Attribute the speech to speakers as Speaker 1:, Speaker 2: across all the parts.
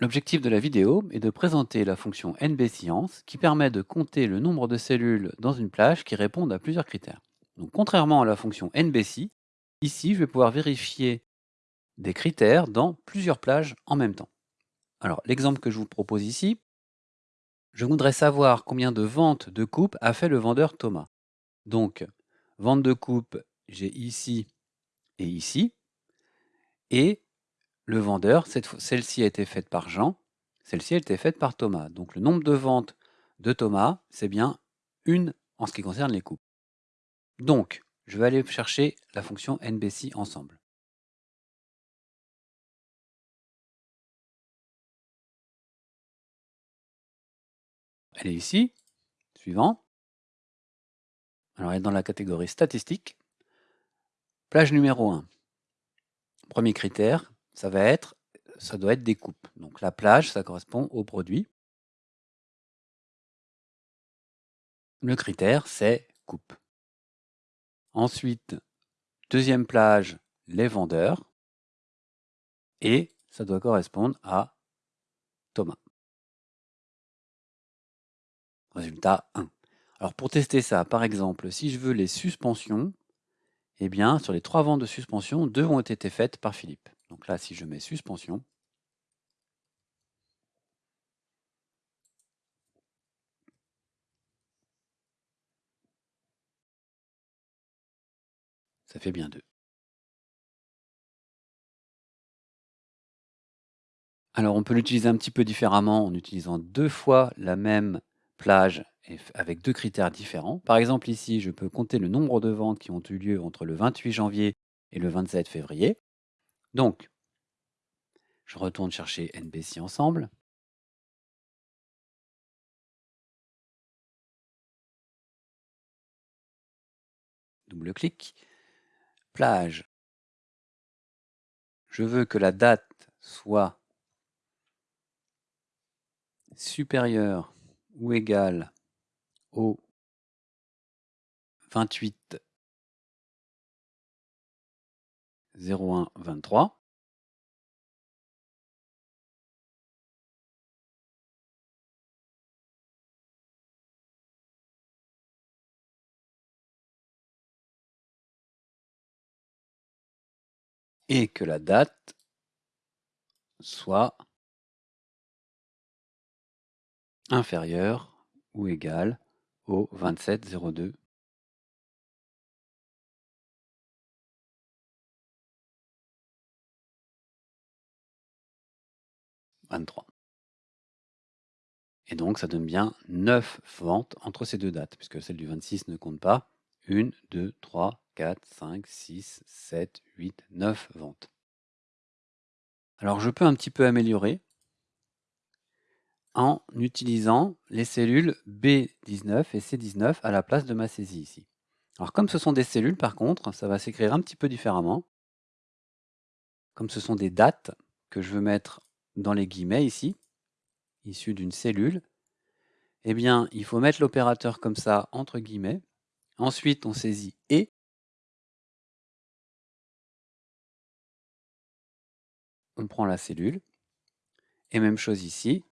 Speaker 1: L'objectif de la vidéo est de présenter la fonction nbscience qui permet de compter le nombre de cellules dans une plage qui répondent à plusieurs critères. Donc, contrairement à la fonction nbc, ici je vais pouvoir vérifier des critères dans plusieurs plages en même temps. Alors l'exemple que je vous propose ici, je voudrais savoir combien de ventes de coupe a fait le vendeur Thomas. Donc, vente de coupe, j'ai ici et ici. Et le vendeur, celle-ci a été faite par Jean, celle-ci a été faite par Thomas. Donc le nombre de ventes de Thomas, c'est bien une en ce qui concerne les coupes. Donc, je vais aller chercher la fonction NBC ensemble. Elle est ici. Suivant. Alors, elle est dans la catégorie statistique. Plage numéro 1. Premier critère, ça doit être des coupes. Donc la plage, ça correspond au produit. Le critère, c'est coupe. Ensuite, deuxième plage, les vendeurs. Et ça doit correspondre à Thomas. Résultat 1. Alors pour tester ça, par exemple, si je veux les suspensions, eh bien, sur les trois ventes de suspension, deux ont été faites par Philippe. Donc là, si je mets suspension, ça fait bien deux. Alors on peut l'utiliser un petit peu différemment en utilisant deux fois la même plage avec deux critères différents. Par exemple ici, je peux compter le nombre de ventes qui ont eu lieu entre le 28 janvier et le 27 février. Donc, je retourne chercher NBC ensemble. Double-clic. Plage. Je veux que la date soit supérieure ou égale au 28 01 23 et que la date soit inférieure ou égale au 27 02 23. Et donc ça donne bien 9 ventes entre ces deux dates, puisque celle du 26 ne compte pas. 1, 2, 3, 4, 5, 6, 7, 8, 9 ventes. Alors je peux un petit peu améliorer en utilisant les cellules B19 et C19 à la place de ma saisie ici. Alors comme ce sont des cellules par contre, ça va s'écrire un petit peu différemment. Comme ce sont des dates que je veux mettre dans les guillemets ici, issues d'une cellule, eh bien il faut mettre l'opérateur comme ça entre guillemets. Ensuite on saisit et on prend la cellule. Et même chose ici,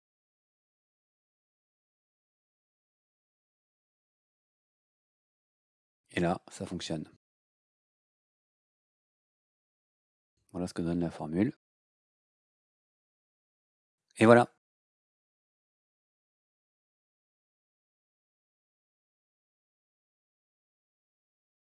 Speaker 1: Et là, ça fonctionne. Voilà ce que donne la formule. Et voilà.